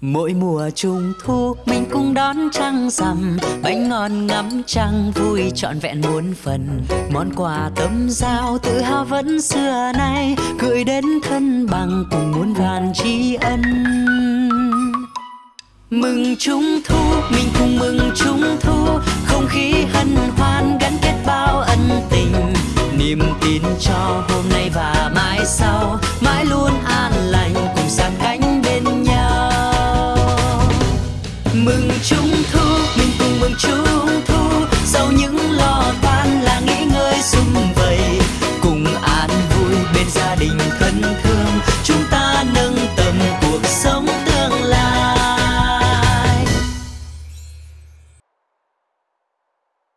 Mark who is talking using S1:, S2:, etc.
S1: Mỗi mùa trung thu mình cũng đón trăng rằm. Bánh ngon ngắm trăng vui trọn vẹn muôn phần. Món quà tấm giao tự hào vẫn xưa nay Gửi đến thân bằng cùng muôn vàn tri ân. Mừng trung thu, mình cùng mừng trung thu. Không khí hân hoan gắn kết bao ân tình. Niềm tin cho hôm nay và mai sau. mừng trung thu.